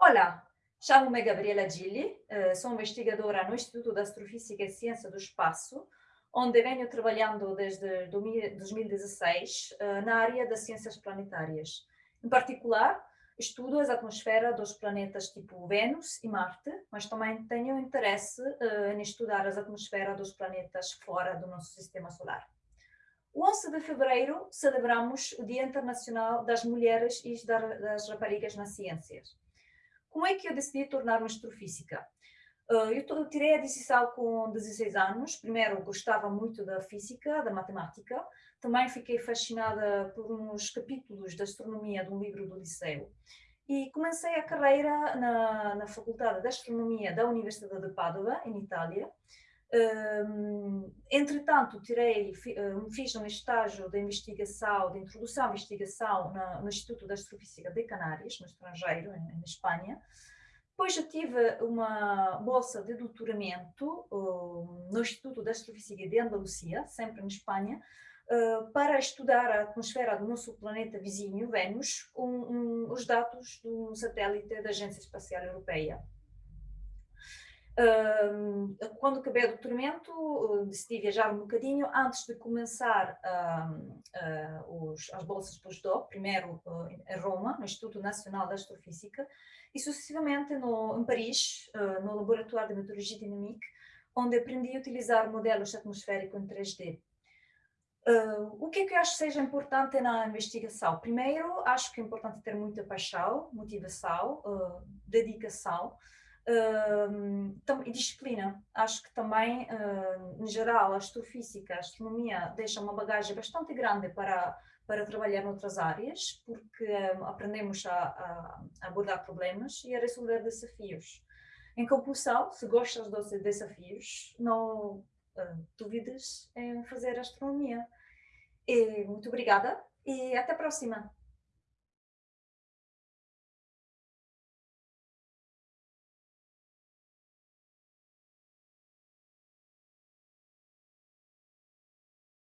Olá, chamo-me Gabriela Gilli, eh, sou investigadora no Instituto de Astrofísica e Ciência do Espaço, onde venho trabalhando desde 2016 eh, na área das ciências planetárias. Em particular, estudo as atmosferas dos planetas tipo Vênus e Marte, mas também tenho interesse uh, em estudar as atmosferas dos planetas fora do nosso sistema solar. O 11 de fevereiro celebramos o Dia Internacional das Mulheres e das Raparigas nas Ciências. Como é que eu decidi tornar-me astrofísica? Uh, eu tirei a decisão com 16 anos. Primeiro, gostava muito da física, da matemática. Também fiquei fascinada por uns capítulos de astronomia de um livro do liceu. E comecei a carreira na, na Faculdade de Astronomia da Universidade de Padova, em Itália. Um, entretanto, tirei, fiz um estágio de investigação, de introdução à investigação na, no Instituto de Astrofísica de Canárias, no estrangeiro, em, em Espanha. Depois eu tive uma bolsa de doutoramento um, no Instituto de Astrofísica de Andalucia, sempre em Espanha, uh, para estudar a atmosfera do nosso planeta vizinho, Vênus, com um, os dados do satélite da Agência Espacial Europeia quando acabei o doutoramento, decidi viajar um bocadinho antes de começar uh, os, as bolsas postdoc, primeiro uh, em Roma, no Instituto Nacional de Astrofísica, e sucessivamente no, em Paris, uh, no Laboratório de Meteorologia Dinâmica, onde aprendi a utilizar modelos atmosféricos em 3D. Uh, o que é que eu acho que seja importante na investigação? Primeiro, acho que é importante ter muita paixão, motivação, uh, dedicação, e disciplina. Acho que também, em geral, a astrofísica, a astronomia deixa uma bagagem bastante grande para, para trabalhar noutras áreas, porque um, aprendemos a, a, abordar problemas e a resolver desafios. Em conclusão, se gostas dos desafios, não uh, duvides em fazer astronomia. E, muito obrigada e até a próxima!